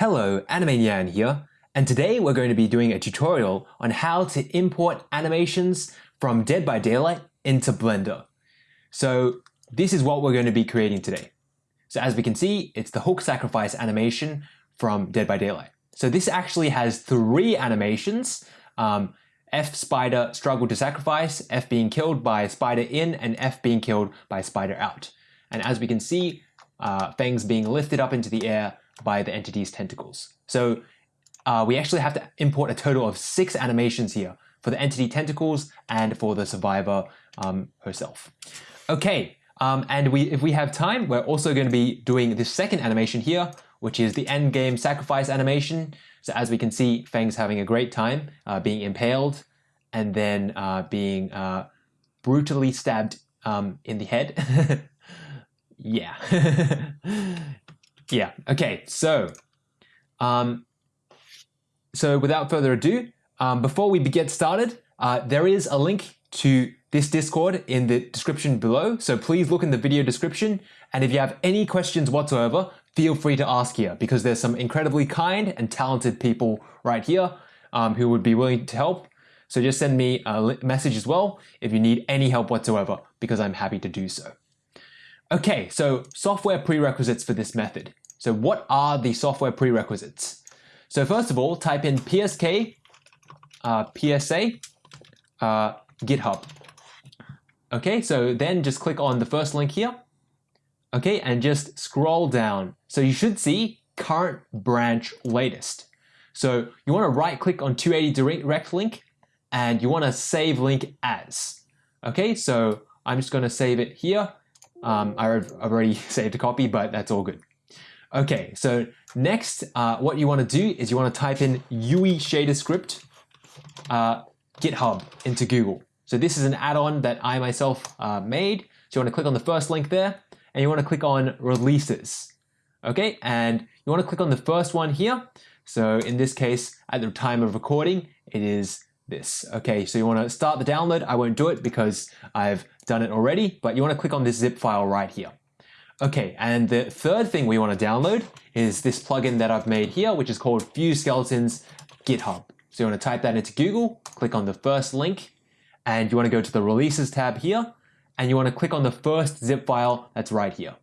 Hello, Animanian here, and today we're going to be doing a tutorial on how to import animations from Dead by Daylight into Blender. So this is what we're going to be creating today. So as we can see, it's the hook sacrifice animation from Dead by Daylight. So this actually has three animations, um, F spider struggle to sacrifice, F being killed by spider in, and F being killed by spider out. And as we can see, uh, fangs being lifted up into the air by the entity's tentacles. So uh, we actually have to import a total of six animations here for the entity tentacles and for the survivor um, herself. Okay, um, and we, if we have time, we're also going to be doing this second animation here, which is the end game sacrifice animation. So as we can see, Fang's having a great time uh, being impaled and then uh, being uh, brutally stabbed um, in the head. yeah. Yeah. Okay. So, um, so without further ado, um, before we get started, uh, there is a link to this Discord in the description below. So please look in the video description. And if you have any questions whatsoever, feel free to ask here because there's some incredibly kind and talented people right here um, who would be willing to help. So just send me a message as well if you need any help whatsoever because I'm happy to do so. Okay, so software prerequisites for this method. So what are the software prerequisites? So first of all, type in PSK, uh, PSA, uh, GitHub. Okay, so then just click on the first link here. Okay, and just scroll down. So you should see current branch latest. So you want to right click on 280 direct link and you want to save link as. Okay, so I'm just going to save it here um, I've already saved a copy, but that's all good. Okay, so next, uh, what you want to do is you want to type in UE shader script uh, GitHub into Google. So this is an add-on that I myself uh, made. So you want to click on the first link there, and you want to click on releases. Okay, and you want to click on the first one here. So in this case, at the time of recording, it is this. Okay, so you want to start the download. I won't do it because I've done it already, but you want to click on this zip file right here. Okay, and the third thing we want to download is this plugin that I've made here, which is called Fuse Skeletons GitHub. So you want to type that into Google, click on the first link, and you want to go to the Releases tab here, and you want to click on the first zip file that's right here.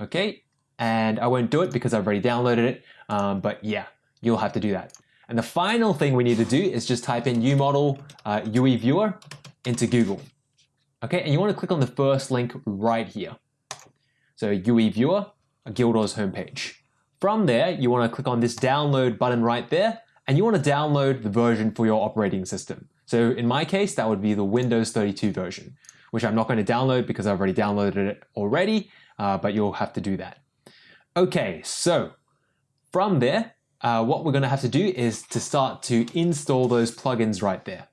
Okay, and I won't do it because I've already downloaded it, um, but yeah, you'll have to do that. And the final thing we need to do is just type in UModel uh, UE Viewer into Google. Okay, and you want to click on the first link right here. So UE Viewer, Gildor's homepage. From there, you want to click on this download button right there, and you want to download the version for your operating system. So in my case, that would be the Windows 32 version, which I'm not going to download because I've already downloaded it already, uh, but you'll have to do that. Okay, so from there, uh, what we're going to have to do is to start to install those plugins right there.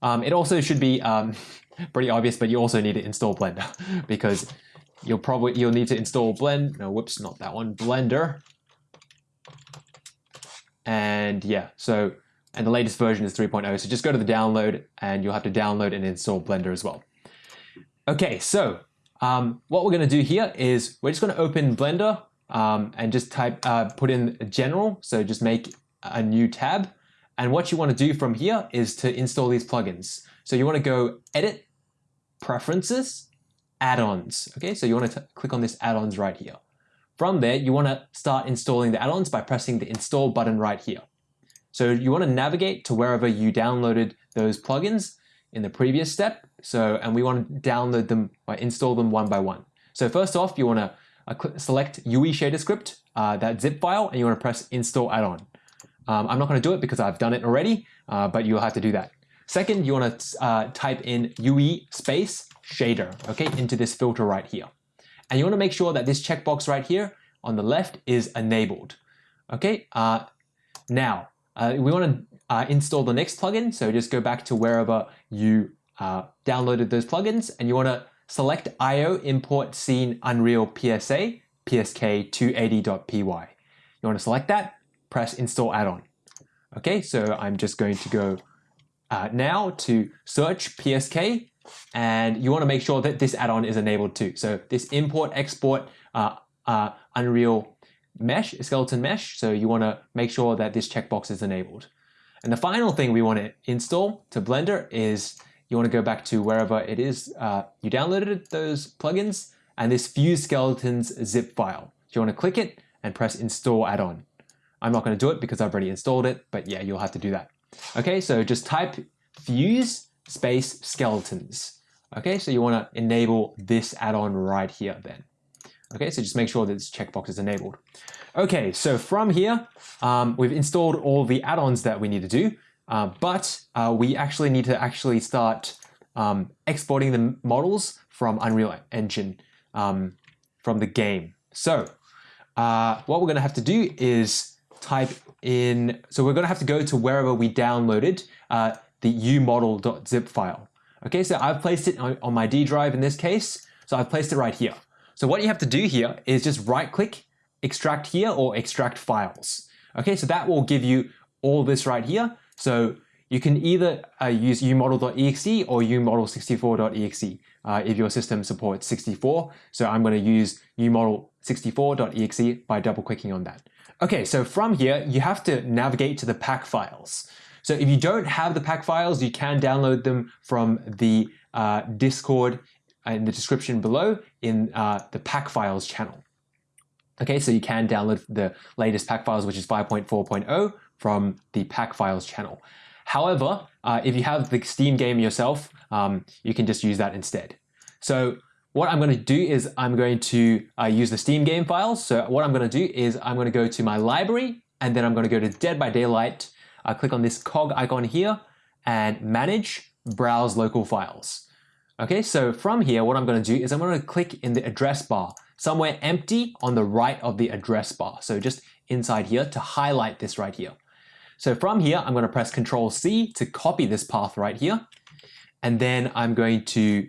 Um, it also should be um, pretty obvious, but you also need to install Blender because you'll probably you'll need to install Blend. No, whoops, not that one. Blender. And yeah, so and the latest version is 3.0. So just go to the download, and you'll have to download and install Blender as well. Okay, so um, what we're going to do here is we're just going to open Blender um, and just type, uh, put in general. So just make a new tab. And what you want to do from here is to install these plugins. So you want to go edit, preferences, add-ons. Okay, so you want to click on this add-ons right here. From there, you want to start installing the add-ons by pressing the install button right here. So you want to navigate to wherever you downloaded those plugins in the previous step. So, and we want to download them or install them one by one. So first off, you want to uh, select UE shader script, uh, that zip file, and you want to press install add-on. Um, I'm not going to do it because I've done it already, uh, but you'll have to do that. Second, you want to uh, type in UE space shader, okay, into this filter right here. And you want to make sure that this checkbox right here on the left is enabled. Okay, uh, now uh, we want to install the next plugin. So just go back to wherever you downloaded those plugins and you want to Select IO import scene Unreal PSA psk280.py. You want to select that, press install add-on. Okay, so I'm just going to go uh, now to search PSK and you want to make sure that this add-on is enabled too. So this import export uh, uh, Unreal mesh, skeleton mesh. So you want to make sure that this checkbox is enabled. And the final thing we want to install to Blender is you want to go back to wherever it is uh, you downloaded those plugins and this Fuse Skeletons zip file. So you want to click it and press install add-on. I'm not going to do it because I've already installed it, but yeah, you'll have to do that. Okay, so just type Fuse space skeletons. Okay, so you want to enable this add-on right here then. Okay, so just make sure that this checkbox is enabled. Okay, so from here, um, we've installed all the add-ons that we need to do, uh, but uh, we actually need to actually start um, exporting the models from Unreal Engine um, from the game. So uh, what we're going to have to do is type in, so we're going to have to go to wherever we downloaded uh, the umodel.zip file. Okay, so I've placed it on, my D drive in this case, so I've placed it right here. So what you have to do here is just right click, extract here or extract files. Okay, so that will give you all this right here. So you can either uh, use umodel.exe or umodel64.exe uh, if your system supports 64. So I'm going to use umodel64.exe by double clicking on that. Okay, so from here, you have to navigate to the pack files. So if you don't have the pack files, you can download them from the uh, Discord in the description below in uh, the pack files channel. Okay, so you can download the latest pack files, which is 5.4.0 from the pack files channel. However, uh, if you have the Steam game yourself, um, you can just use that instead. So what I'm going to do is I'm going to uh, use the Steam game files. So what I'm going to do is I'm going to go to my library and then I'm going to go to Dead by Daylight. I click on this cog icon here and manage, browse local files. Okay, so from here, what I'm going to do is I'm going to click in the address bar, somewhere empty on the right of the address bar. So just inside here to highlight this right here. So from here, I'm going to press Control C to copy this path right here. And then I'm going to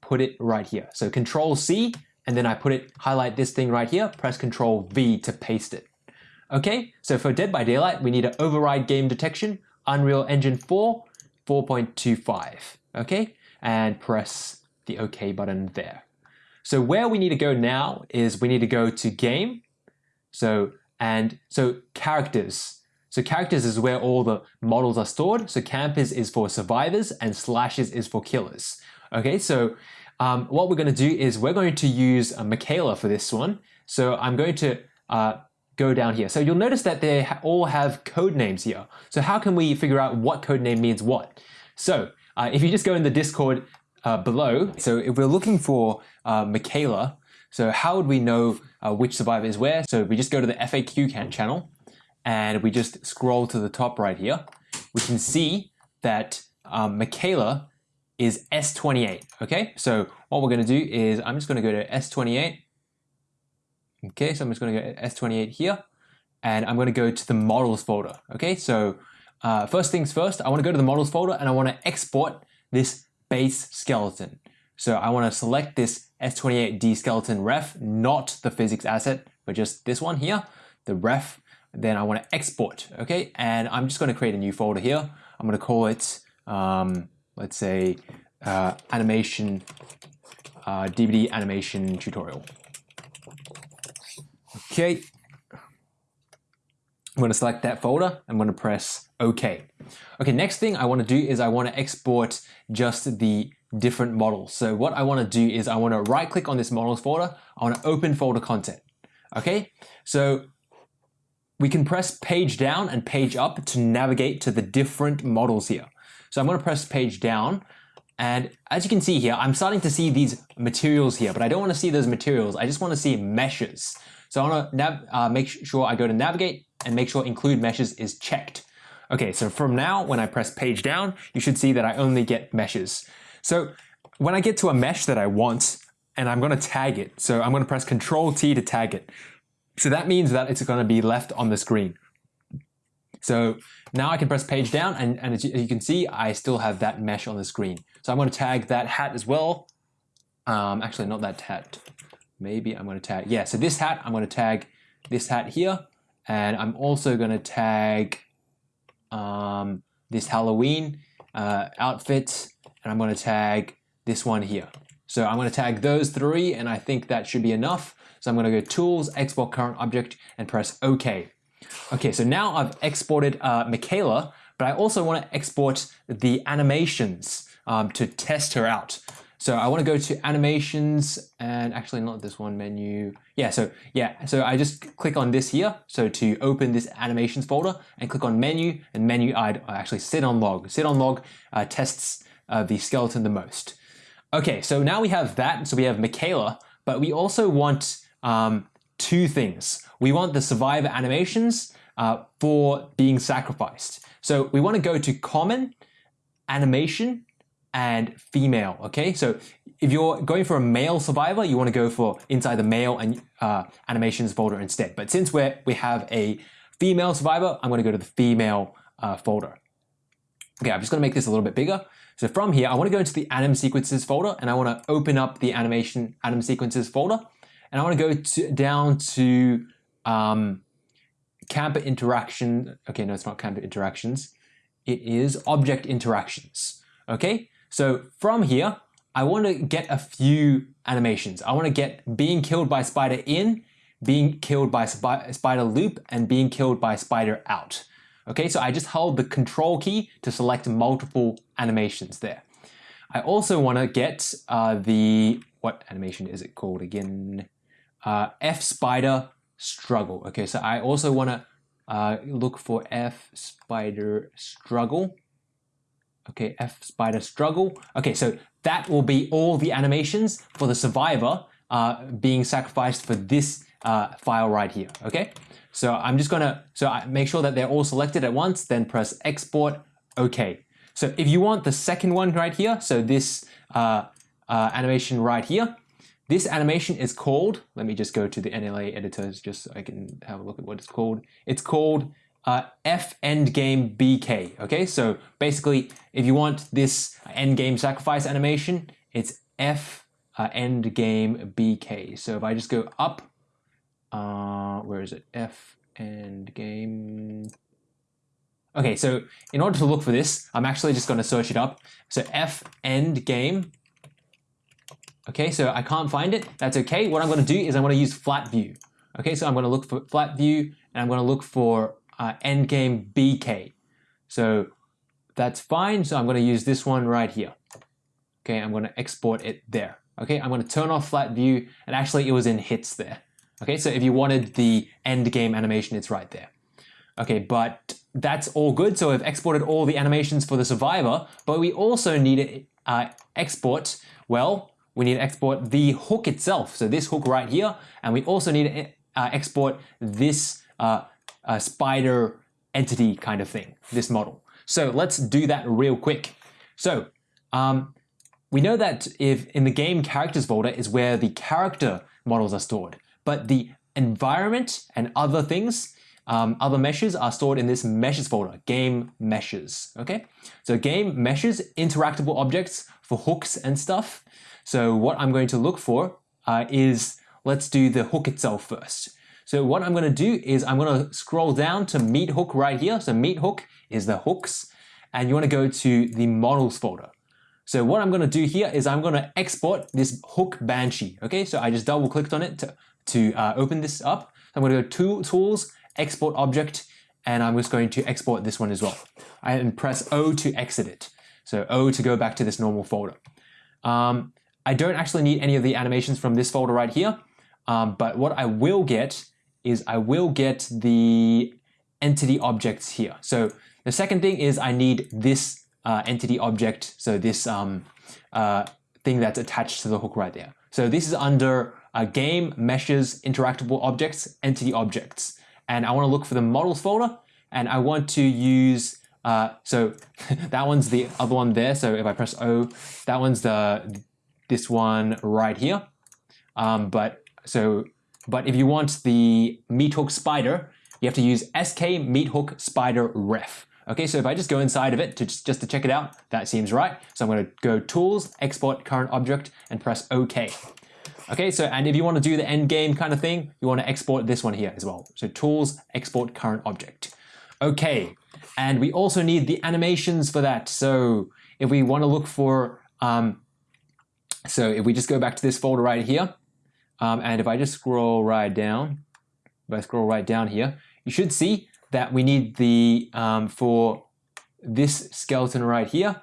put it right here. So Control C, and then I put it, highlight this thing right here, press Control V to paste it. Okay, so for Dead by Daylight, we need to override game detection, Unreal Engine 4, 4.25. Okay, and press the OK button there. So where we need to go now is we need to go to game. So and so characters. So characters is where all the models are stored. So campers is for survivors and slashes is for killers. Okay, so um, what we're going to do is we're going to use a Mikaela for this one. So I'm going to uh, go down here. So you'll notice that they all have code names here. So how can we figure out what code name means what? So uh, if you just go in the Discord uh, below, so if we're looking for uh, Mikaela, so how would we know uh, which survivor is where? So we just go to the FAQ can channel and we just scroll to the top right here. We can see that um, Mikaela is S28, okay? So what we're gonna do is I'm just gonna go to S28. Okay, so I'm just gonna go to S28 here and I'm gonna go to the models folder, okay? So uh, first things first, I want to go to the models folder and I want to export this base skeleton. So I want to select this S28D skeleton ref, not the physics asset, but just this one here, the ref. Then I want to export, okay? And I'm just going to create a new folder here. I'm going to call it, um, let's say, uh, animation, uh, DBD animation tutorial. Okay, I'm going to select that folder. I'm going to press OK. Okay, next thing I want to do is I want to export just the different models. So what I want to do is I want to right click on this models folder. I want to open folder content. Okay, so we can press page down and page up to navigate to the different models here. So I'm going to press page down and as you can see here, I'm starting to see these materials here, but I don't want to see those materials. I just want to see meshes. So I want to uh, make sure I go to navigate and make sure include meshes is checked. Okay, so from now, when I press page down, you should see that I only get meshes. So when I get to a mesh that I want, and I'm to tag it, so I'm to press Control T to tag it. So that means that it's to be left on the screen. So now I can press page down, and, and as you can see, I still have that mesh on the screen. So I'm to tag that hat as well. Um, actually, not that hat. Maybe I'm going to tag, yeah, so this hat, I'm going to tag this hat here. And I'm also going to tag um, this Halloween uh, outfit and I'm going to tag this one here. So I'm going to tag those three, and I think that should be enough. So I'm going to go Tools, Export Current Object, and press OK. Okay, so now I've exported uh, Mikaela, but I also want to export the animations um, to test her out. So I want to go to animations and actually not this one menu. Yeah, so yeah, so I just click on this here. So to open this animations folder and click on menu and menu I'd actually sit on log. Sit on log uh, tests uh, the skeleton the most. Okay, so now we have that. So we have Mikaela, but we also want um, two things. We want the survivor animations uh, for being sacrificed. So we want to go to common, animation, and female, okay? So if you're going for a male survivor, you want to go for inside the male and uh, animations folder instead. But since we're we have a female survivor, I'm going to go to the female uh, folder. Okay, I'm just going to make this a little bit bigger. So from here, I want to go into the anim sequences folder and I want to open up the animation anim sequences folder. And I want to go to, down to um, camper interaction. Okay, no, it's not camper interactions. It is object interactions. Okay, so from here, I want to get a few animations. I want to get being killed by spider in, being killed by sp spider loop, and being killed by spider out. Okay, so I just hold the control key to select multiple animations there. I also want to get uh, the, what animation is it called again? Uh, F spider struggle. Okay, so I also want to uh, look for F spider struggle. Okay, F spider struggle. Okay, so that will be all the animations for the survivor uh, being sacrificed for this uh, file right here. Okay, so I'm just gonna so I make sure that they're all selected at once, then press export. Okay. So if you want the second one right here, so this uh, uh animation right here, this animation is called. Let me just go to the NLA editors just so I can have a look at what it's called. It's called uh, F endgame BK. Okay, so basically, if you want this endgame sacrifice animation, it's F uh, endgame BK. So if I just go up, uh, where is it? F endgame. Okay, so in order to look for this, I'm actually just going to search it up. So F endgame. Okay, so I can't find it. That's okay. What I'm going to do is I'm going to use flat view. Okay, so I'm going to look for flat view and I'm going to look for uh, endgame BK. So that's fine. So I'm going to use this one right here. Okay, I'm going to export it there. Okay, I'm going to turn off flat view and actually it was in hits there. Okay, so if you wanted the end game animation, it's right there. Okay, but that's all good. So I've exported all the animations for the survivor, but we also need to uh, export, well, we need to export the hook itself. So this hook right here, and we also need to uh, export this uh, a spider entity kind of thing, this model. So let's do that real quick. So um, we know that if in the game characters folder is where the character models are stored, but the environment and other things, um, other meshes are stored in this meshes folder, game meshes, okay? So game meshes, interactable objects for hooks and stuff. So what I'm going to look for uh, is, let's do the hook itself first. So what I'm going to do is I'm going to scroll down to meat hook right here. So meat hook is the hooks and you want to go to the models folder. So what I'm going to do here is I'm going to export this hook banshee. Okay, so I just double clicked on it to, to uh, open this up. I'm going to go to tools, export object, and I'm just going to export this one as well. And press O to exit it. So O to go back to this normal folder. Um, I don't actually need any of the animations from this folder right here. Um, but what I will get is I will get the entity objects here. So the second thing is I need this uh, entity object, so this um, uh, thing that's attached to the hook right there. So this is under uh, game, meshes, interactable objects, entity objects. And I want to look for the models folder and I want to use, uh, so that one's the other one there. So if I press O, that one's the this one right here. Um, but so but if you want the meat hook spider, you have to use sk meat hook spider ref. Okay, so if I just go inside of it to just, just to check it out, that seems right. So I'm going to go Tools, Export Current Object, and press OK. Okay, so and if you want to do the end game kind of thing, you want to export this one here as well. So Tools, Export Current Object. Okay, and we also need the animations for that. So if we want to look for um, So if we just go back to this folder right here, um, and if I just scroll right down, if I scroll right down here, you should see that we need the, um, for this skeleton right here,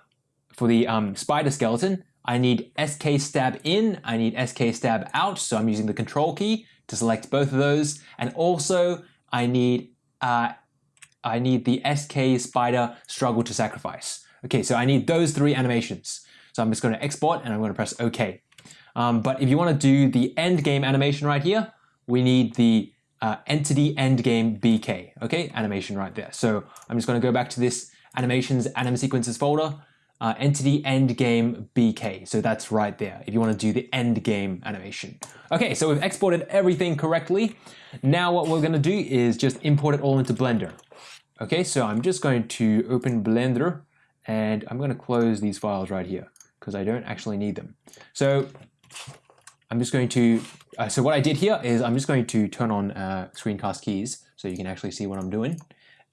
for the um, spider skeleton, I need SK stab in, I need SK stab out, so I'm using the control key to select both of those, and also I need uh, I need the SK spider struggle to sacrifice. Okay, so I need those three animations. So I'm just going to export and I'm going to press OK. Um, but if you want to do the end game animation right here, we need the uh, entity end game BK, okay, animation right there. So I'm just going to go back to this animations anim sequences folder, uh, entity end game BK. So that's right there if you want to do the end game animation. Okay, so we've exported everything correctly. Now what we're going to do is just import it all into Blender. Okay, so I'm just going to open Blender and I'm going to close these files right here because I don't actually need them. So I'm just going to, uh, so what I did here is I'm just going to turn on uh, screencast keys so you can actually see what I'm doing.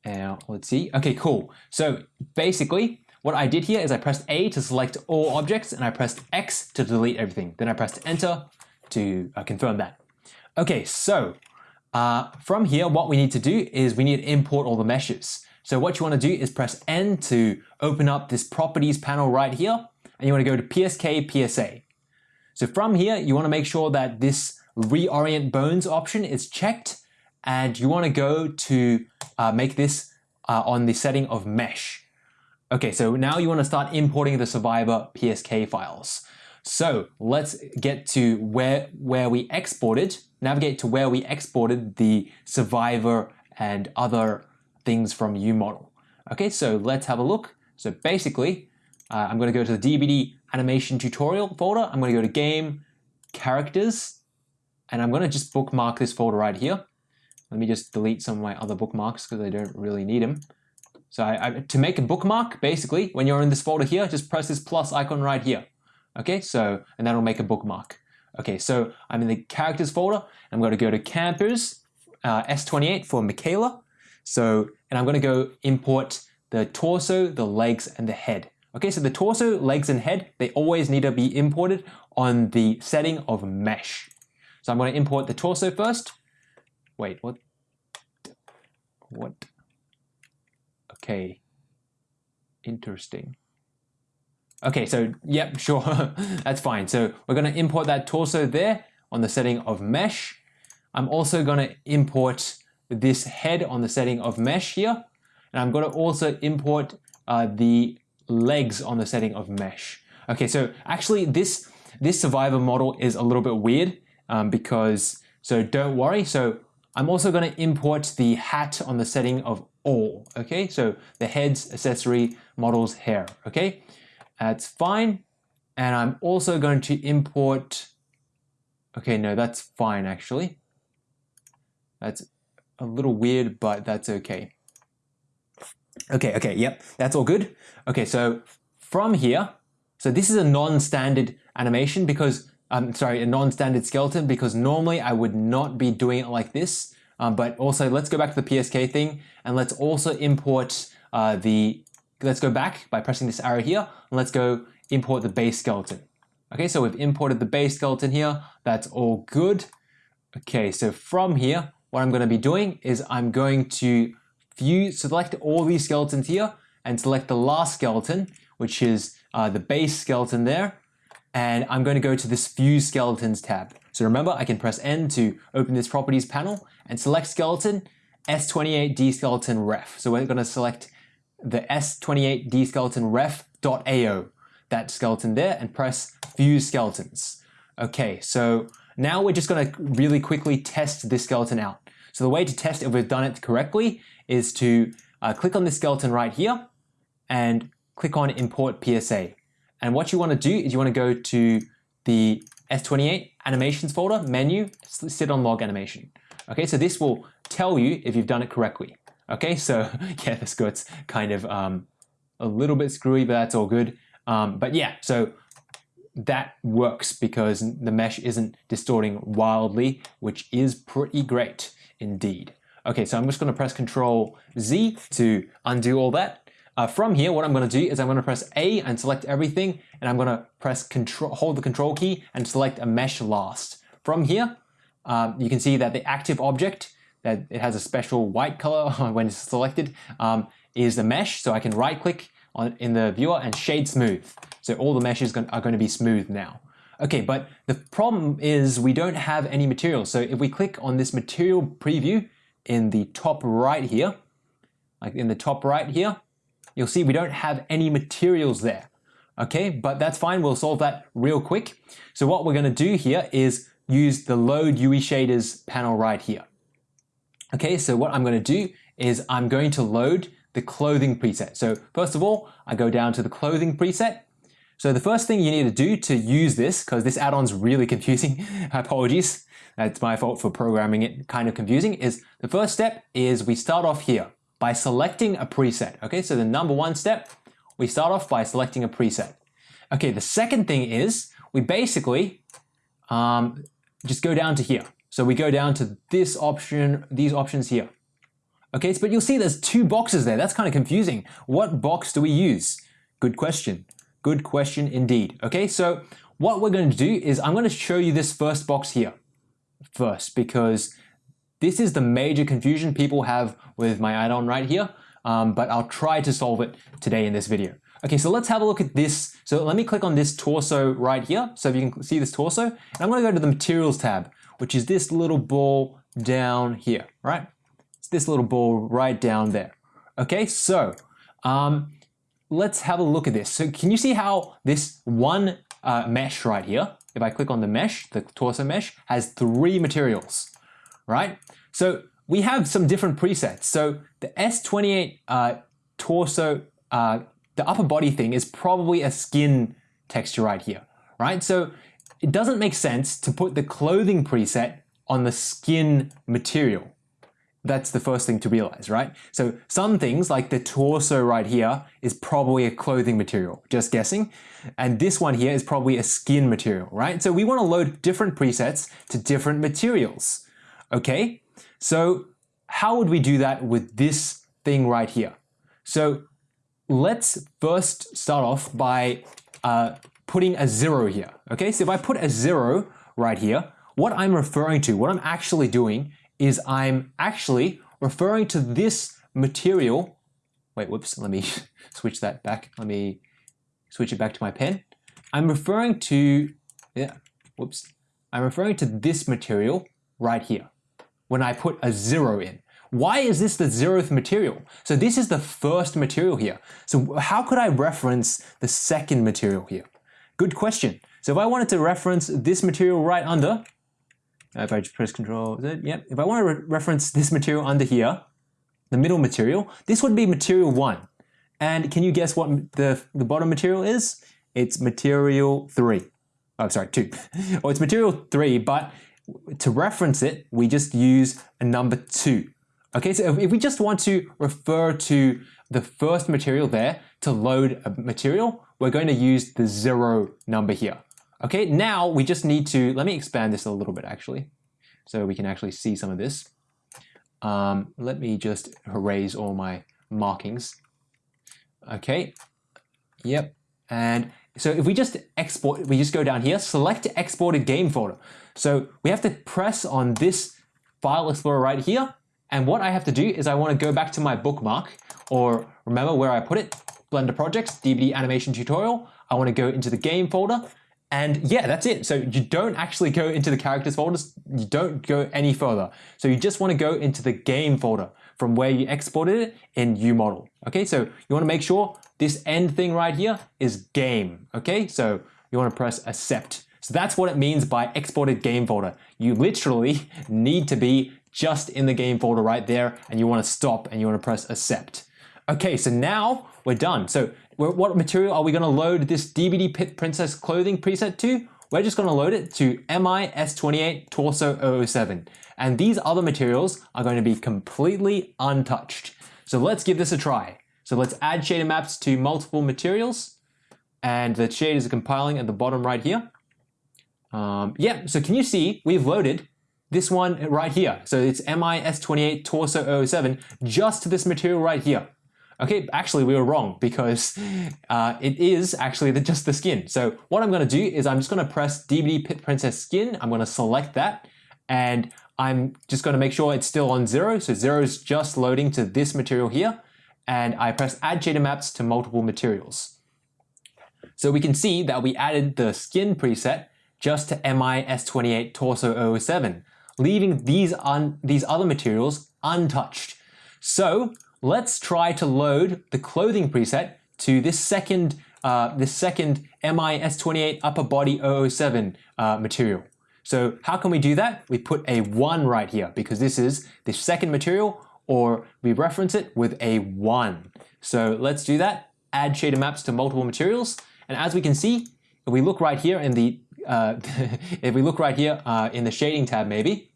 Now, let's see. Okay, cool. So basically, what I did here is I pressed A to select all objects and I pressed X to delete everything. Then I pressed enter to uh, confirm that. Okay, so uh, from here, what we need to do is we need to import all the meshes. So what you want to do is press N to open up this properties panel right here, and you want to go to PSK PSA. So from here, you want to make sure that this reorient bones option is checked, and you want to go to uh, make this uh, on the setting of mesh. Okay, so now you want to start importing the Survivor PSK files. So let's get to where, where we exported, navigate to where we exported the Survivor and other things from UModel. Okay, so let's have a look. So basically, uh, I'm going to go to the DBD animation tutorial folder. I'm going to go to game, characters, and I'm going to just bookmark this folder right here. Let me just delete some of my other bookmarks because I don't really need them. So I, I, to make a bookmark, basically, when you're in this folder here, just press this plus icon right here. Okay, so, and that'll make a bookmark. Okay, so I'm in the characters folder. I'm going to go to campers, uh, S28 for Mikaela. So, and I'm going to go import the torso, the legs, and the head. Okay, so the torso, legs, and head, they always need to be imported on the setting of mesh. So I'm going to import the torso first. Wait, what? What? Okay, interesting. Okay, so yep, sure, that's fine. So we're going to import that torso there on the setting of mesh. I'm also going to import this head on the setting of mesh here. And I'm going to also import uh, the legs on the setting of mesh. Okay, so actually this, this survivor model is a little bit weird um, because, so don't worry. So I'm also going to import the hat on the setting of all. Okay, so the heads, accessory, models, hair. Okay, that's fine. And I'm also going to import, okay, no, that's fine actually. That's a little weird, but that's okay. Okay, okay, yep, that's all good. Okay, so from here, so this is a non-standard animation because, I'm um, sorry, a non-standard skeleton because normally I would not be doing it like this. Um, but also let's go back to the PSK thing and let's also import uh, the, let's go back by pressing this arrow here and let's go import the base skeleton. Okay, so we've imported the base skeleton here. That's all good. Okay, so from here, what I'm going to be doing is I'm going to view, select all these skeletons here and select the last skeleton, which is uh, the base skeleton there. And I'm going to go to this Fuse Skeletons tab. So remember, I can press N to open this Properties panel and select Skeleton, S28D Skeleton Ref. So we're going to select the S28D Skeleton Ref.ao, that skeleton there, and press Fuse Skeletons. Okay, so now we're just going to really quickly test this skeleton out. So the way to test if we've done it correctly is to uh, click on this skeleton right here and click on import PSA. And what you want to do is you want to go to the S28 animations folder menu, sit on log animation. Okay, so this will tell you if you've done it correctly. Okay, so yeah, this gets kind of um, a little bit screwy, but that's all good. Um, but yeah, so that works because the mesh isn't distorting wildly, which is pretty great indeed. Okay, so I'm just going to press Control Z to undo all that. uh, from here, what I'm going to do is I'm going to press A and select everything, and I'm going to press control, hold the control key and select a mesh last. From here, um, you can see that the active object, that it has a special white color when it's selected, um, is the mesh. So I can right click on in the viewer and shade smooth. So all the meshes are going to be smooth now. Okay, but the problem is we don't have any material. So if we click on this material preview in the top right here, like in the top right here, you'll see we don't have any materials there. Okay, but that's fine. We'll solve that real quick. So what we're going to do here is use the load UE shaders panel right here. Okay, so what I'm going to do is I'm going to load the clothing preset. So first of all, I go down to the clothing preset. So the first thing you need to do to use this, because this add-on's really confusing, apologies, that's my fault for programming it kind of confusing, is the first step is we start off here by selecting a preset. Okay, so the number one step, we start off by selecting a preset. Okay, the second thing is we basically um, just go down to here. So we go down to this option, these options here. Okay, but you'll see there's two boxes there. That's kind of confusing. What box do we use? Good question. Good question indeed. Okay, so what we're going to do is I'm going to show you this first box here first because this is the major confusion people have with my add-on right here, um, but I'll try to solve it today in this video. Okay, so let's have a look at this. So let me click on this torso right here. So if you can see this torso, and I'm going to go to the materials tab, which is this little ball down here, right? It's this little ball right down there. Okay, so um, let's have a look at this. So can you see how this one uh, mesh right here, if I click on the mesh, the torso mesh, has three materials, right? So we have some different presets. So the S28 uh, torso, uh, the upper body thing is probably a skin texture right here, right? So it doesn't make sense to put the clothing preset on the skin material. That's the first thing to realize, right? So some things like the torso right here is probably a clothing material, just guessing. And this one here is probably a skin material, right? So we want to load different presets to different materials, okay? So how would we do that with this thing right here? So let's first start off by uh, putting a zero here, okay? So if I put a zero right here, what I'm referring to, what I'm actually doing is I'm actually referring to this material. Wait, whoops, let me switch that back. Let me switch it back to my pen. I'm referring to, yeah, whoops. I'm referring to this material right here when I put a zero in. Why is this the zeroth material? So this is the first material here. So how could I reference the second material here? Good question. So if I wanted to reference this material right under, Uh, if I just press Control Z, yep. If I want to re reference this material under here, the middle material, this would be material one. And can you guess what the, the bottom material is? It's material three. Oh, sorry, two. or it's material three, but to reference it, we just use a number two. Okay, so if we just want to refer to the first material there to load a material, we're going to use the zero number here. Okay, now we just need to, let me expand this a little bit actually, so we can actually see some of this. Um, let me just erase all my markings. Okay, yep, and so if we just export, we just go down here, select exported game folder. So we have to press on this file explorer right here, and what I have to do is I want to go back to my bookmark, or remember where I put it, Blender Projects, DBD Animation Tutorial. I want to go into the game folder, and yeah, that's it. So you don't actually go into the characters folders, you don't go any further. So you just want to go into the game folder from where you exported it in UModel. Okay, so you want to make sure this end thing right here is game. Okay, so you want to press accept. So that's what it means by exported game folder. You literally need to be just in the game folder right there and you want to stop and you want to press accept. Okay, so now we're done. So what material are we going to load this DBD Princess clothing preset to? We're just going to load it to MIS28 Torso 007. And these other materials are going to be completely untouched. So let's give this a try. So let's add shader maps to multiple materials. And the shaders are compiling at the bottom right here. Um, yeah, so can you see we've loaded this one right here. So it's MIS28 Torso 007 just to this material right here. Okay, actually we were wrong because uh, it is actually the, just the skin. So what I'm going to do is I'm just going to press DBD Pit Princess Skin. I'm going to select that and I'm just going to make sure it's still on zero. So zero is just loading to this material here. And I press add shader maps to multiple materials. So we can see that we added the skin preset just to MIS28 Torso 007, leaving these, these other materials untouched. So let's try to load the clothing preset to this second, uh, this second MIS28 upper body 007 uh, material. So how can we do that? We put a 1 right here because this is the second material or we reference it with a 1. So let's do that. Add shader maps to multiple materials. And as we can see, if we look right here in the uh, if we look right here uh, in the shading tab maybe,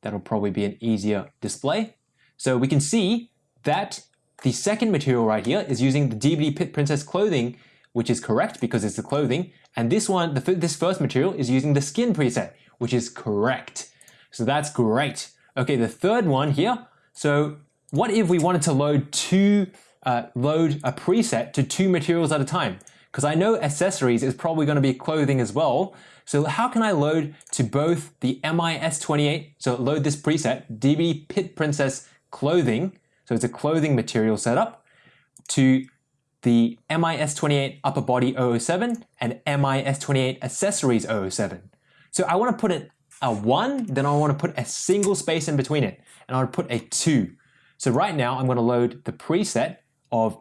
that'll probably be an easier display. So we can see that the second material right here is using the DBD Pit Princess clothing, which is correct because it's the clothing. And this one, the, this first material is using the skin preset, which is correct. So that's great. Okay, the third one here. So what if we wanted to load two, uh, load a preset to two materials at a time? Because I know accessories is probably going to be clothing as well. So how can I load to both the MIS28, so load this preset, DB Pit Princess clothing, so it's a clothing material setup, to the MIS28 upper body 007 and MIS28 accessories 007. So I want to put it a 1, then I want to put a single space in between it, and I want to put a 2. So right now I'm going to load the preset of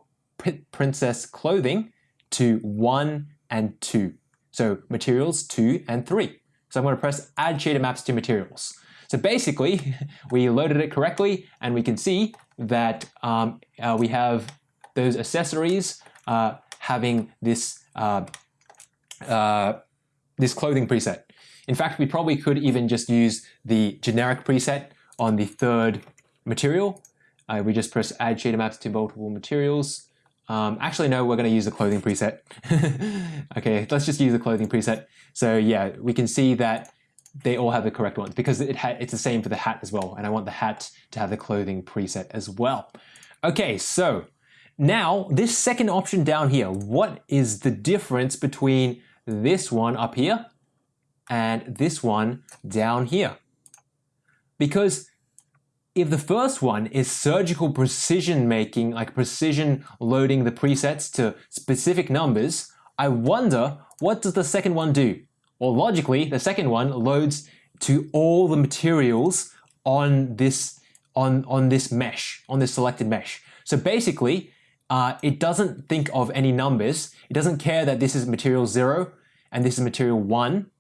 Princess clothing to 1 and 2. So materials 2 and 3. So I'm going to press add shader maps to materials. So basically, we loaded it correctly and we can see that um, uh, we have those accessories uh, having this, uh, uh this clothing preset. In fact, we probably could even just use the generic preset on the third material. Uh, we just press add shader maps to multiple materials. Um, actually, no, we're going to use the clothing preset. okay, let's just use the clothing preset. So yeah, we can see that they all have the correct ones because it it's the same for the hat as well. And I want the hat to have the clothing preset as well. Okay, so now this second option down here, what is the difference between this one up here and this one down here. Because if the first one is surgical precision making, like precision loading the presets to specific numbers, I wonder what does the second one do? Well, logically, the second one loads to all the materials on this on on this mesh, on this selected mesh. So basically, uh, it doesn't think of any numbers. It doesn't care that this is material zero and this is material one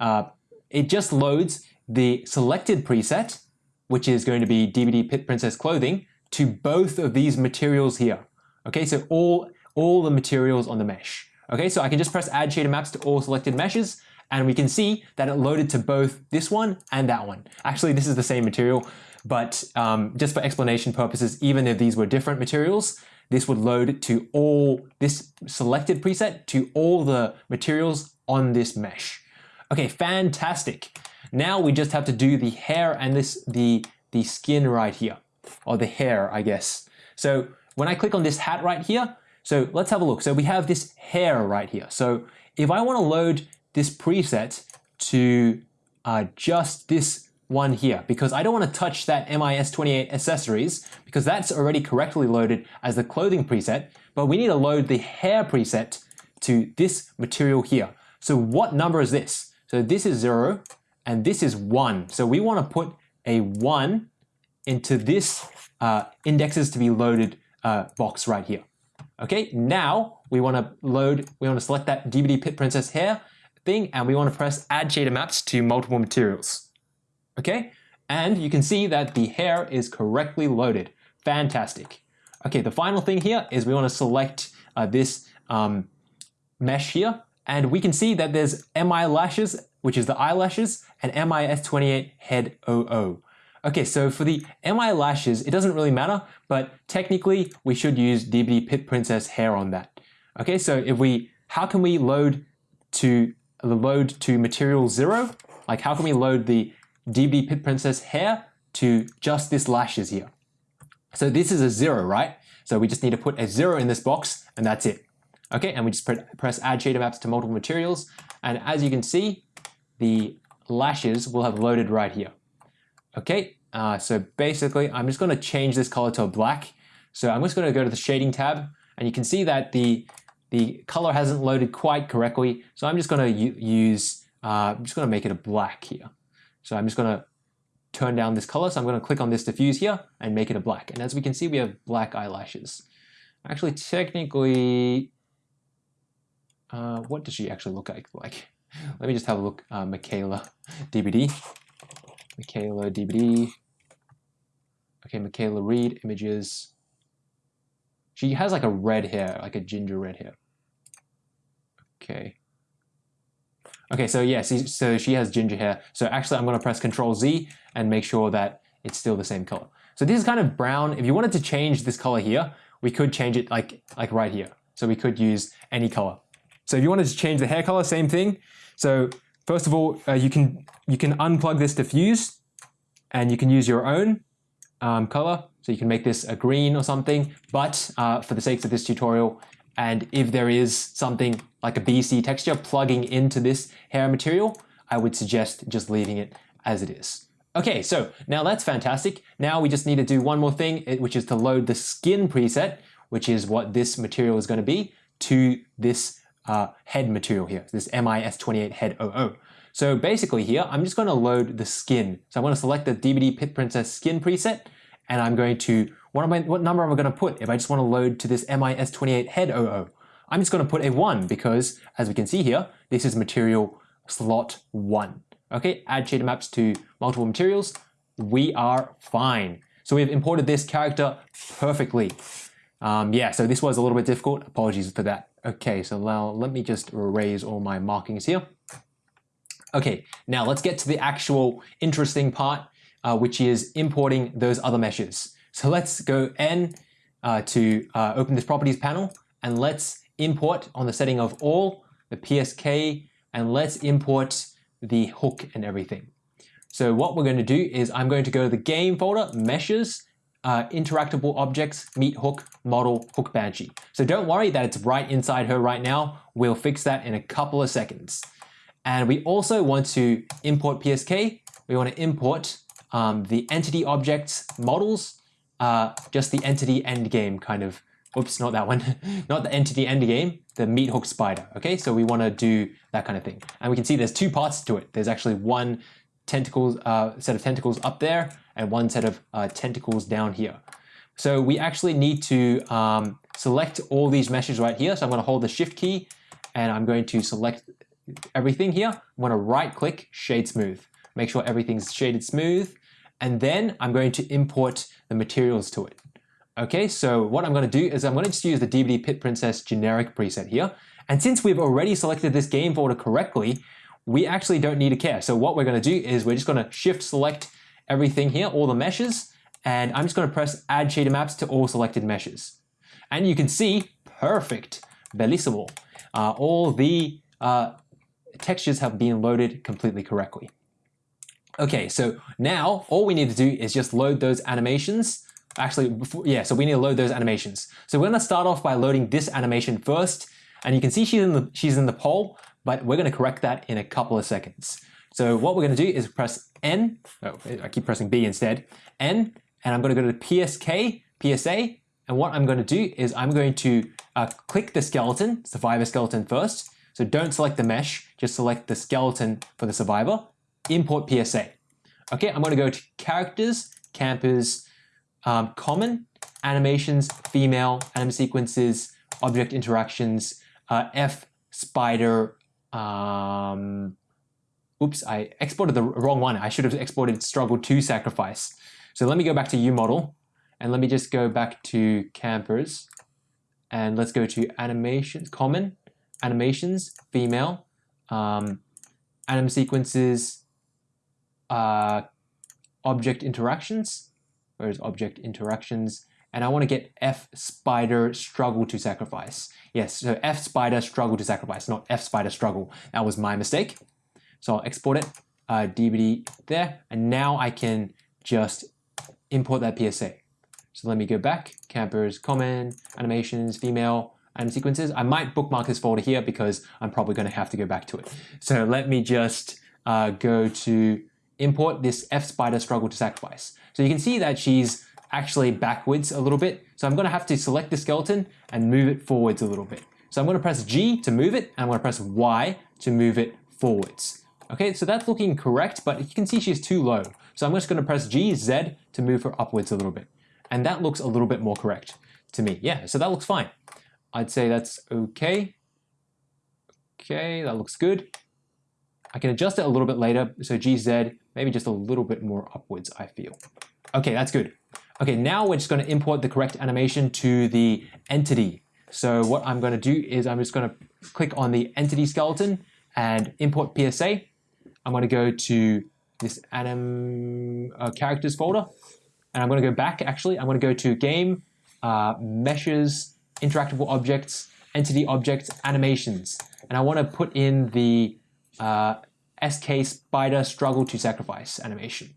uh, it just loads the selected preset, which is going to be DBD Pit Princess Clothing, to both of these materials here. Okay, so all, all the materials on the mesh. Okay, so I can just press add shader maps to all selected meshes and we can see that it loaded to both this one and that one. Actually, this is the same material, but um, just for explanation purposes, even if these were different materials, this would load to all this selected preset to all the materials on this mesh. Okay, fantastic. Now we just have to do the hair and this the, the skin right here, or the hair, I guess. So when I click on this hat right here, so let's have a look. So we have this hair right here. So if I want to load this preset to uh, just this one here, because I don't want to touch that MIS28 accessories, because that's already correctly loaded as the clothing preset, but we need to load the hair preset to this material here. So what number is this? So this is 0 and this is 1. So we want to put a 1 into this uh, indexes to be loaded uh, box right here. Okay, now we want to load, we want to select that DBD Pit Princess hair thing and we want to press add shader maps to multiple materials. Okay, and you can see that the hair is correctly loaded. Fantastic. Okay, the final thing here is we want to select uh, this um, mesh here and we can see that there's MI lashes, which is the eyelashes, and MIS28 head 00. Okay, so for the MI lashes, it doesn't really matter, but technically we should use DBD Pit Princess hair on that. Okay, so if we, how can we load to the load to material zero? Like how can we load the DB Pit Princess hair to just this lashes here? So this is a zero, right? So we just need to put a zero in this box and that's it. Okay, and we just press add shader maps to multiple materials. And as you can see, the lashes will have loaded right here. Okay, uh, so basically I'm just going to change this color to a black. So I'm just going to go to the shading tab and you can see that the the color hasn't loaded quite correctly. So I'm just going to use, uh, I'm just going to make it a black here. So I'm just going to turn down this color. So I'm going to click on this diffuse here and make it a black. And as we can see, we have black eyelashes. Actually, technically, uh, what does she actually look like? Like, let me just have a look. Uh, Mikaela DBD. Mikaela DBD. Okay, Mikaela Reid images. She has like a red hair, like a ginger red hair. Okay. Okay, so yeah, so, she has ginger hair. So actually I'm gonna press Control Z and make sure that it's still the same color. So this is kind of brown. If you wanted to change this color here, we could change it like, like right here. So we could use any color. So if you wanted to change the hair color, same thing. So first of all, uh, you can you can unplug this diffuse and you can use your own um, color. So you can make this a green or something, but uh, for the sake of this tutorial, and if there is something like a BC texture plugging into this hair material, I would suggest just leaving it as it is. Okay, so now that's fantastic. Now we just need to do one more thing, which is to load the skin preset, which is what this material is going to be, to this uh, head material here, this MIS28 head 00. So basically here, I'm just going to load the skin. So I'm going to select the DBD Pit Princess skin preset, and I'm going to, what, am I, what number am I going to put if I just want to load to this MIS28 head 00? I'm just going to put a 1 because, as we can see here, this is material slot 1. Okay, add shader maps to multiple materials. We are fine. So we've imported this character perfectly. Um, yeah, so this was a little bit difficult. Apologies for that. Okay, so now let me just erase all my markings here. Okay, now let's get to the actual interesting part, uh, which is importing those other meshes. So let's go N uh, to uh, open this properties panel and let's import on the setting of all the PSK and let's import the hook and everything. So what we're going to do is I'm going to go to the game folder, meshes, uh, interactable objects, meat hook, model, hook banshee. So don't worry that it's right inside her right now. We'll fix that in a couple of seconds. And we also want to import PSK. We want to import um, the entity objects models, uh, just the entity endgame kind of, oops, not that one, not the entity endgame, the meat hook spider. Okay, so we want to do that kind of thing. And we can see there's two parts to it. There's actually one tentacles, uh, set of tentacles up there and one set of uh, tentacles down here. So we actually need to um, select all these meshes right here. So I'm going to hold the shift key and I'm going to select everything here. I'm to right click shade smooth. Make sure everything's shaded smooth. And then I'm going to import the materials to it. Okay, so what I'm going to do is I'm going to just use the DBD Pit Princess generic preset here. And since we've already selected this game folder correctly, we actually don't need to care. So what we're going to do is we're just going to shift select everything here, all the meshes, and I'm just going to press add shader maps to all selected meshes. And you can see, perfect, bellissimo. Uh, all the uh, textures have been loaded completely correctly. Okay, so now all we need to do is just load those animations. Actually, before, yeah, so we need to load those animations. So we're gonna start off by loading this animation first, and you can see she's in the, she's in the pole, but we're gonna correct that in a couple of seconds. So what we're gonna do is press N, oh, I keep pressing B instead, N, and I'm gonna go to PSK, PSA, and what I'm to do is I'm going to uh, click the skeleton, survivor skeleton first. So don't select the mesh, just select the skeleton for the survivor. Import PSA. Okay, I'm going to go to characters, campers, um, common, animations, female, anim sequences, object interactions, uh, F, spider, um, oops, I exported the wrong one. I should have exported struggle to sacrifice. So let me go back to U model and let me just go back to campers and let's go to animations, common, animations, female, um, anim sequences, uh, object interactions, where's object interactions, and I want to get F spider struggle to sacrifice. Yes, so F spider struggle to sacrifice, not F spider struggle. That was my mistake. So I'll export it, uh, DBD there, and now I can just import that PSA. So let me go back, campers, common, animations, female, and sequences. I might bookmark this folder here because I'm probably going to have to go back to it. So let me just uh, go to import this F spider struggle to sacrifice. So you can see that she's actually backwards a little bit. So I'm going to have to select the skeleton and move it forwards a little bit. So I'm going to press G to move it, and I'm going to press Y to move it forwards. Okay, so that's looking correct, but you can see she's too low. So I'm just going to press G, Z to move her upwards a little bit. And that looks a little bit more correct to me. Yeah, so that looks fine. I'd say that's okay. Okay, that looks good. I can adjust it a little bit later. So GZ, maybe just a little bit more upwards, I feel. Okay, that's good. Okay, now we're just going to import the correct animation to the entity. So what I'm going to do is I'm just going to click on the entity skeleton and import PSA. I'm going to go to this anim uh, characters folder and I'm going to go back actually. I'm going to go to game, uh, meshes, interactable objects, entity objects, animations. And I want to put in the uh, SK spider struggle to sacrifice animation.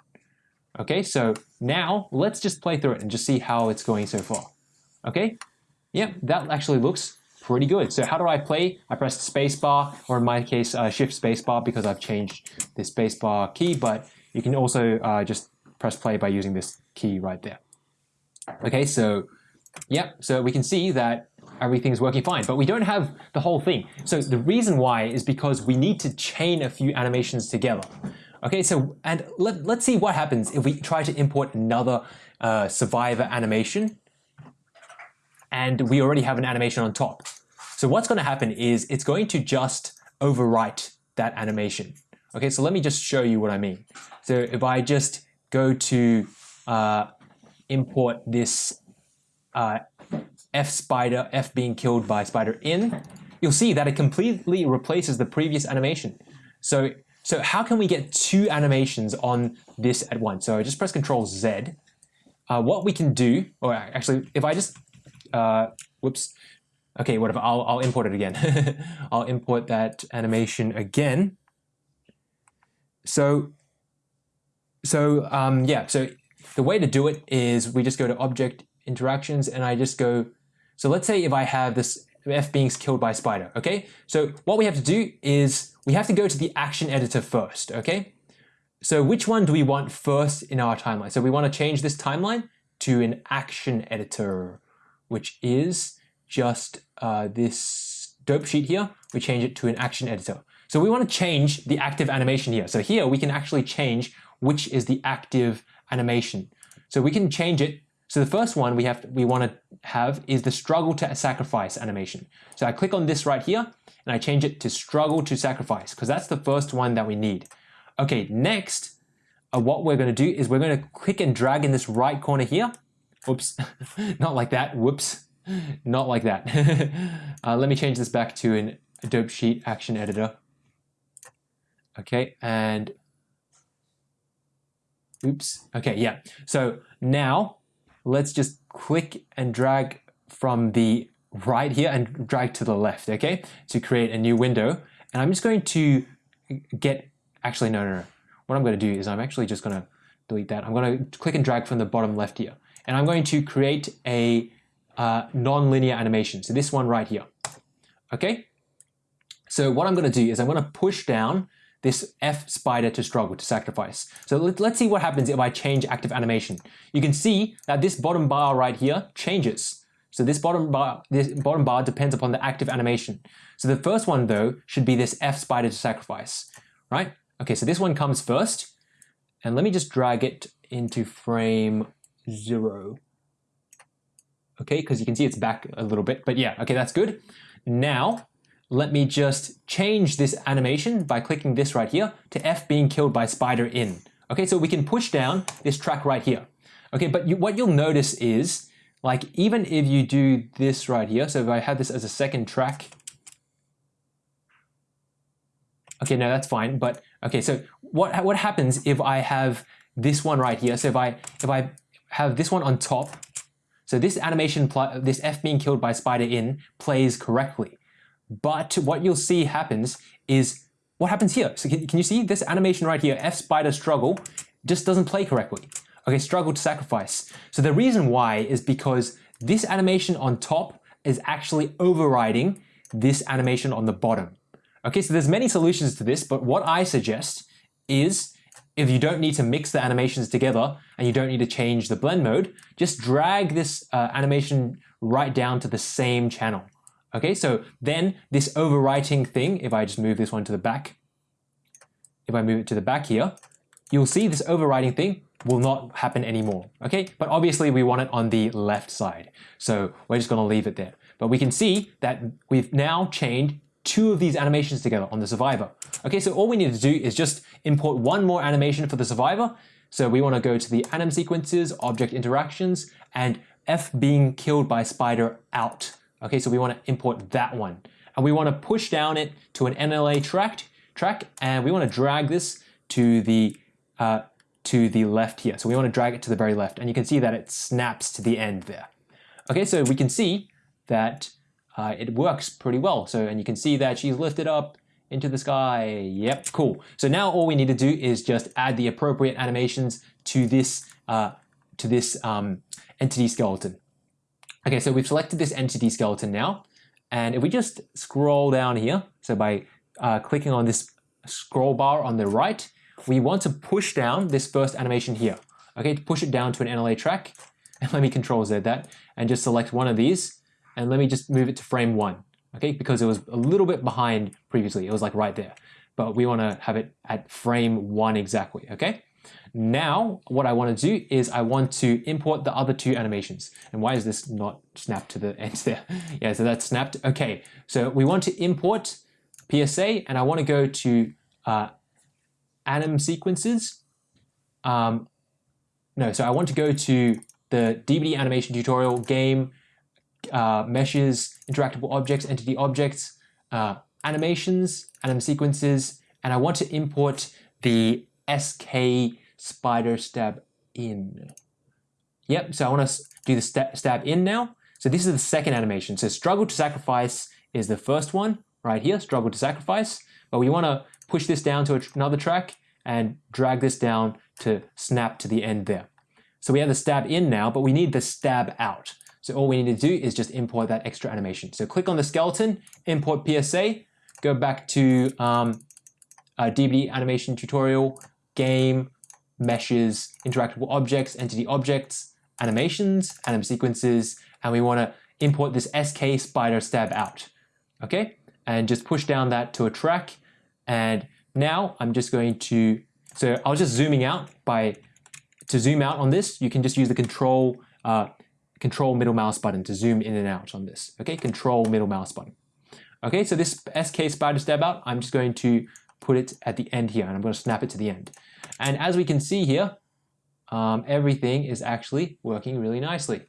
Okay, so now let's just play through it and just see how it's going so far. Okay, yep, that actually looks pretty good. So how do I play? I press spacebar, or in my case, uh, shift spacebar because I've changed the spacebar key, but you can also uh, just press play by using this key right there. Okay, so yeah, so we can see that everything's working fine, but we don't have the whole thing. So the reason why is because we need to chain a few animations together. Okay, so and let, let's see what happens if we try to import another uh, survivor animation and we already have an animation on top. So what's going to happen is it's going to just overwrite that animation. Okay, so let me just show you what I mean. So if I just go to uh, import this uh, F spider, F being killed by spider in, you'll see that it completely replaces the previous animation. So so how can we get two animations on this at once? So I just press Control Z. Uh, what we can do, or actually, if I just, uh, whoops, okay, whatever, I'll, I'll import it again. I'll import that animation again. So, so um, yeah, so the way to do it is we just go to Object Interactions and I just go, so let's say if I have this F being killed by a spider, okay? So what we have to do is we have to go to the action editor first, okay? So which one do we want first in our timeline? So we want to change this timeline to an action editor, which is just uh, this dope sheet here. We change it to an action editor. So we want to change the active animation here. So here we can actually change which is the active animation. So we can change it so the first one we have we want to have is the struggle to sacrifice animation. So I click on this right here and I change it to struggle to sacrifice because that's the first one that we need. Okay, next, uh, what we're going to do is we're going to click and drag in this right corner here. Oops, not like that. Whoops, not like that. uh, let me change this back to an Adobe Sheet Action Editor. Okay, and oops. Okay, yeah. So now let's just click and drag from the right here and drag to the left, okay, to create a new window. And I'm just going to get, actually, no, no, no. What I'm going to do is I'm actually just going to delete that. I'm going to click and drag from the bottom left here. And I'm going to create a uh, non-linear animation. So this one right here, okay? So what I'm going to do is I'm going to push down this F spider to struggle, to sacrifice. So let, us see what happens if I change active animation. You can see that this bottom bar right here changes. So this bottom bar, this bottom bar depends upon the active animation. So the first one though should be this F spider to sacrifice, right? Okay, so this one comes first. And let me just drag it into frame zero. Okay, because you can see it's back a little bit, but yeah, okay, that's good. Now, let me just change this animation by clicking this right here to F being killed by spider in. Okay, so we can push down this track right here. Okay, but you, what you'll notice is, like even if you do this right here, so if I have this as a second track, okay, no, that's fine. But okay, so what what happens if I have this one right here? So if I if I have this one on top, so this animation, this F being killed by spider in plays correctly. But what you'll see happens is what happens here. So can, can you see this animation right here, F spider struggle, just doesn't play correctly. Okay, struggle to sacrifice. So the reason why is because this animation on top is actually overriding this animation on the bottom. Okay, so there's many solutions to this, but what I suggest is if you don't need to mix the animations together and you don't need to change the blend mode, just drag this uh, animation right down to the same channel. Okay, so then this overwriting thing, if I just move this one to the back, if I move it to the back here, you'll see this overwriting thing will not happen anymore. Okay, but obviously we want it on the left side. So we're just gonna leave it there. But we can see that we've now chained two of these animations together on the survivor. Okay, so all we need to do is just import one more animation for the survivor. So we want to go to the anim sequences, object interactions, and F being killed by spider out. Okay, so we want to import that one. And we want to push down it to an NLA track, track and we want to drag this to the uh, to the left here. So we want to drag it to the very left. And you can see that it snaps to the end there. Okay, so we can see that uh, it works pretty well. So, and you can see that she's lifted up into the sky. Yep, cool. So now all we need to do is just add the appropriate animations to this uh, to this um, entity skeleton. Okay, so we've selected this entity skeleton now, and if we just scroll down here, so by uh, clicking on this scroll bar on the right, we want to push down this first animation here. Okay, to push it down to an NLA track, and let me control Z that, and just select one of these, and let me just move it to frame one, okay? Because it was a little bit behind previously. It was like right there. But we want to have it at frame one exactly, okay? Now, what I want to do is I want to import the other two animations. And why is this not snapped to the end there? yeah, so that's snapped. Okay, so we want to import PSA and I want to go to uh, anim sequences. Um, no, so I want to go to the DBD animation tutorial game uh, meshes, interactable objects, entity objects, uh, animations, anim sequences, and I want to import the SK spider stab in. Yep, so I want to do the st stab in now. So this is the second animation. So struggle to sacrifice is the first one right here, struggle to sacrifice. But we want to push this down to another track and drag this down to snap to the end there. So we have the stab in now, but we need the stab out. So all we need to do is just import that extra animation. So click on the skeleton, import PSA, go back to um, animation tutorial, game, meshes, interactable objects, entity objects, animations, anim sequences, and we want to import this SK spider stab out. Okay, and just push down that to a track. And now I'm just going to, so I was just zooming out by, to zoom out on this, you can just use the control uh, control middle mouse button to zoom in and out on this. Okay, control middle mouse button. Okay, so this SK spider stab out, I'm just going to put it at the end here and I'm going to snap it to the end. And as we can see here, um, everything is actually working really nicely.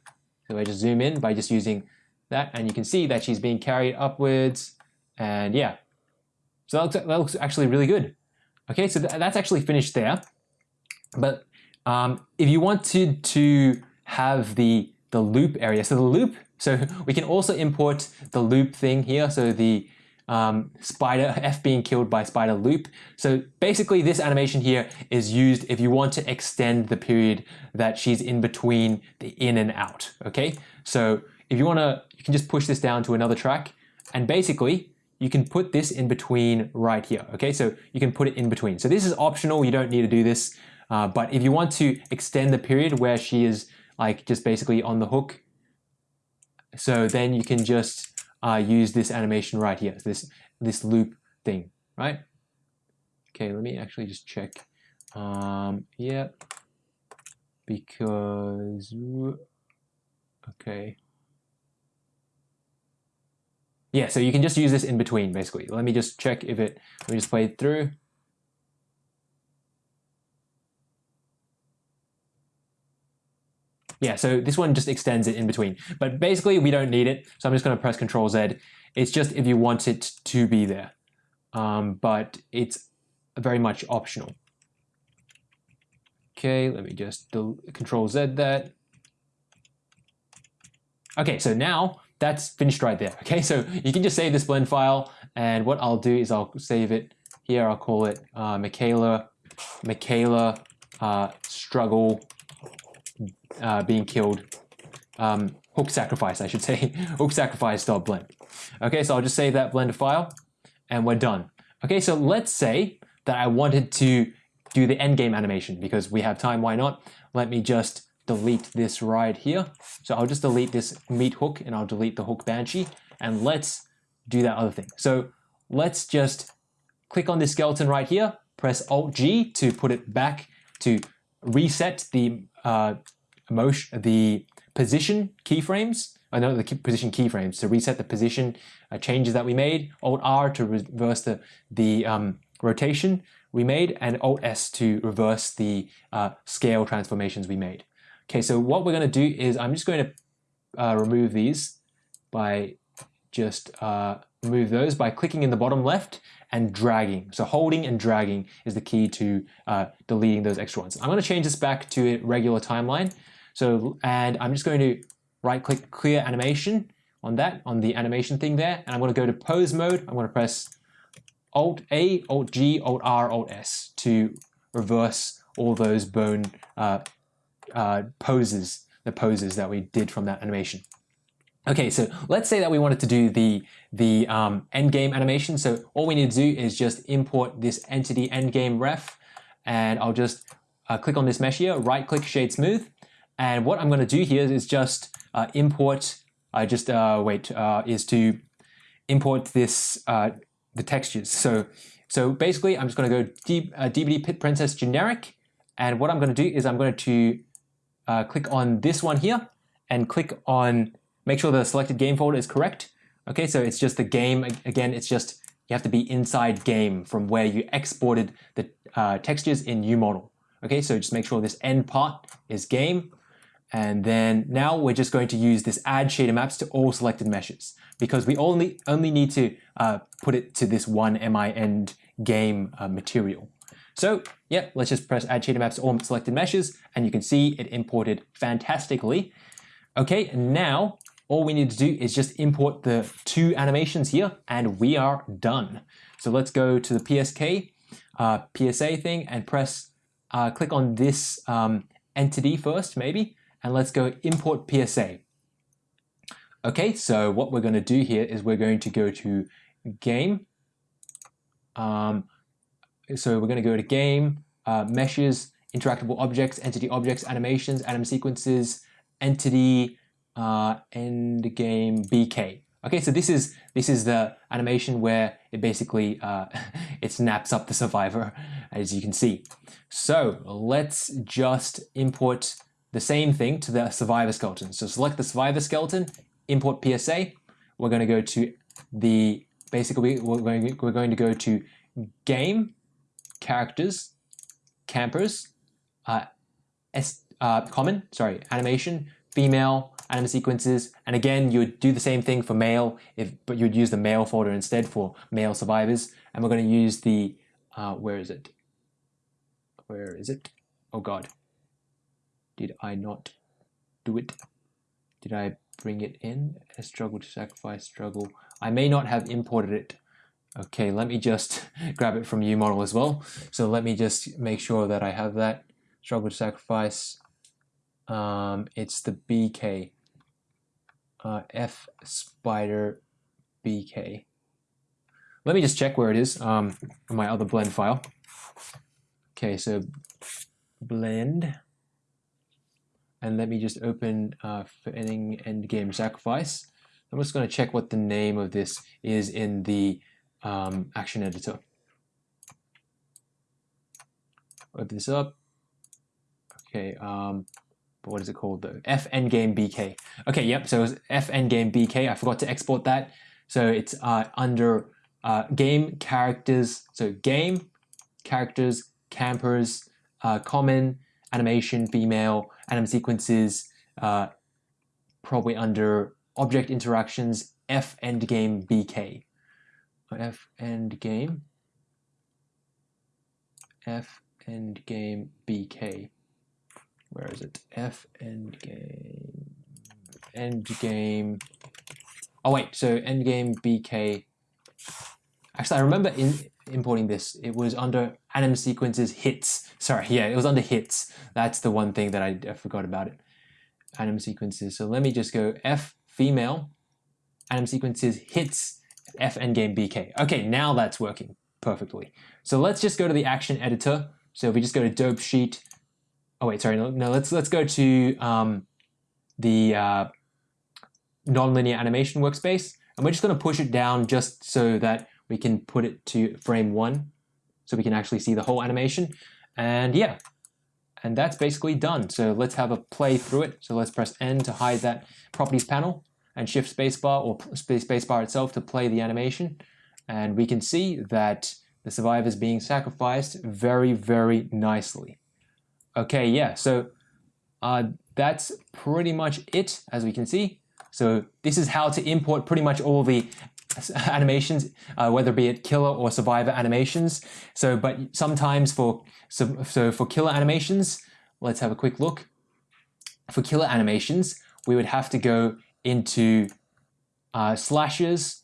So I just zoom in by just using that and you can see that she's being carried upwards and yeah. So that looks, that looks actually really good. Okay, so th that's actually finished there. But um, if you wanted to have the the loop area. So the loop, so we can also import the loop thing here. So the um, spider, F being killed by spider loop. So basically this animation here is used if you want to extend the period that she's in between the in and out, okay? So if you wanna, you can just push this down to another track and basically you can put this in between right here, okay? So you can put it in between. So this is optional, you don't need to do this, uh, but if you want to extend the period where she is like just basically on the hook. So then you can just uh, use this animation right here, this, this loop thing, right? Okay, let me actually just check. Um, yeah, because, okay. Yeah, so you can just use this in between, basically. Let me just check if it, let me just play it through. Yeah, so this one just extends it in between. But basically we don't need it, so I'm just gonna press Control Z. It's just if you want it to be there. Um, but it's very much optional. Okay, let me just Control Z that. Okay, so now that's finished right there. Okay, so you can just save this blend file, and what I'll do is I'll save it here. I'll call it uh, Mikaela, Mikaela uh, struggle uh, being killed. Um, hook sacrifice, I should say. hook sacrifice dot blend. Okay, so I'll just save that blender file and we're done. Okay, so let's say that I wanted to do the endgame animation because we have time, why not? Let me just delete this right here. So I'll just delete this meat hook and I'll delete the hook banshee and let's do that other thing. So let's just click on this skeleton right here, press Alt G to put it back to reset the uh, motion, the position keyframes. I know the position keyframes to reset the position uh, changes that we made. Alt R to reverse the the um, rotation we made, and Alt S to reverse the uh, scale transformations we made. Okay, so what we're going to do is I'm just going to uh, remove these by just uh, remove those by clicking in the bottom left and dragging. So holding and dragging is the key to uh, deleting those extra ones. I'm going to change this back to a regular timeline. So, and I'm just going to right click clear animation on that, on the animation thing there. And I'm going to go to pose mode. I'm going to press Alt A, Alt G, Alt R, Alt S to reverse all those bone uh, uh, poses, the poses that we did from that animation. Okay, so let's say that we wanted to do the, the um, endgame animation. So all we need to do is just import this entity endgame ref, and I'll just uh, click on this mesh here, right click shade smooth. And what I'm gonna do here is just uh, import, I just, uh, wait, uh, is to import this, uh, the textures. So, so basically I'm just gonna go D, DBD uh, Pit Princess generic. And what I'm gonna do is I'm going to click on this one here and click on Make sure the selected game folder is correct. Okay, so it's just the game, again, it's just, you have to be inside game from where you exported the uh, textures in UModel. Okay, so just make sure this end part is game. And then now we're just going to use this add shader maps to all selected meshes because we only, only need to uh, put it to this one MI end game uh, material. So yeah, let's just press add shader maps to all selected meshes and you can see it imported fantastically. Okay, now all we need to do is just import the two animations here and we are done. So let's go to the PSK, uh, PSA thing and press, uh, click on this um, entity first maybe, and let's go import PSA. Okay, so what we're going to do here is we're going to go to game. Um, so we're going to go to game, uh, meshes, interactable objects, entity objects, animations, anim sequences, entity, uh, end game BK. Okay, so this is this is the animation where it basically uh, it snaps up the survivor, as you can see. So let's just import the same thing to the survivor skeleton. So select the survivor skeleton, import PSA. We're going to go to the basically we're going we're going to go to game characters campers uh, S, uh, common sorry animation female anim sequences. And again, you would do the same thing for male, if, but you would use the male folder instead for male survivors. And we're going to use the, uh, where is it? Where is it? Oh God. Did I not do it? Did I bring it in? A struggle to sacrifice struggle. I may not have imported it. Okay, let me just grab it from UModel as well. So let me just make sure that I have that. Struggle to sacrifice um, it's the BK, uh, F spider BK. Let me just check where it is um, in my other blend file. Okay, so blend, and let me just open uh, ending endgame sacrifice. I'm just going to check what the name of this is in the um, action editor. Open this up. Okay, um, what is it called though? F endgame BK. Okay, yep, so it was F endgame BK. I forgot to export that. So it's uh, under uh, game characters. So game, characters, campers, uh, common, animation, female, anim sequences, uh, probably under object interactions, F endgame BK. F endgame. F endgame BK where is it? F end game, end game. Oh wait, so end game BK. Actually, I remember in, importing this. It was under anim sequences hits. Sorry, yeah, it was under hits. That's the one thing that I, I forgot about it. anim sequences. So let me just go F female anim sequences hits F endgame BK. Okay, now that's working perfectly. So let's just go to the action editor. So if we just go to dope sheet, oh wait, sorry, no, no let's let's go to um, the uh, nonlinear animation workspace, and we're just going to push it down just so that we can put it to frame one, so we can actually see the whole animation. And yeah, and that's basically done. So let's have a play through it. So let's press N to hide that properties panel and shift spacebar or spacebar itself to play the animation. And we can see that the survivor is being sacrificed very, very nicely. Okay, yeah, so uh, that's pretty much it, as we can see. So this is how to import pretty much all the animations, uh, whether be it killer or survivor animations. So, but sometimes for so, so for killer animations, let's have a quick look. For killer animations, we would have to go into uh, slashes,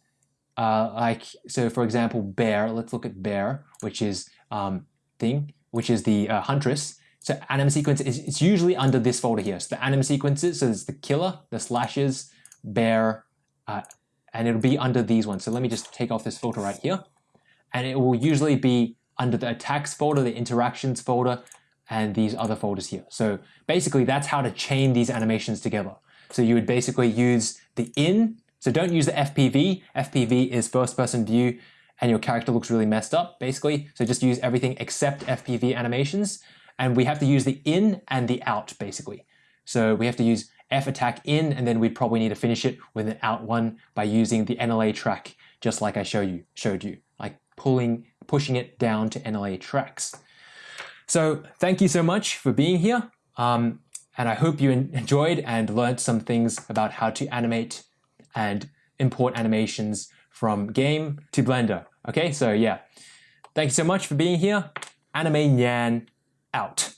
uh, like so. For example, bear. Let's look at bear, which is um, thing, which is the uh, huntress. So anim sequence is it's usually under this folder here. So the anim sequences, so it's the killer, the slashes, bear, uh, and it'll be under these ones. So let me just take off this filter right here. And it will usually be under the attacks folder, the interactions folder, and these other folders here. So basically that's how to chain these animations together. So you would basically use the in, so don't use the FPV. FPV is first person view and your character looks really messed up basically. So just use everything except FPV animations. And we have to use the in and the out basically. So we have to use F attack in, and then we'd probably need to finish it with an out one by using the NLA track, just like I show you, showed you, like pulling, pushing it down to NLA tracks. So thank you so much for being here. Um, and I hope you enjoyed and learned some things about how to animate and import animations from game to Blender. Okay, so yeah. Thank you so much for being here. Anime Nyan out.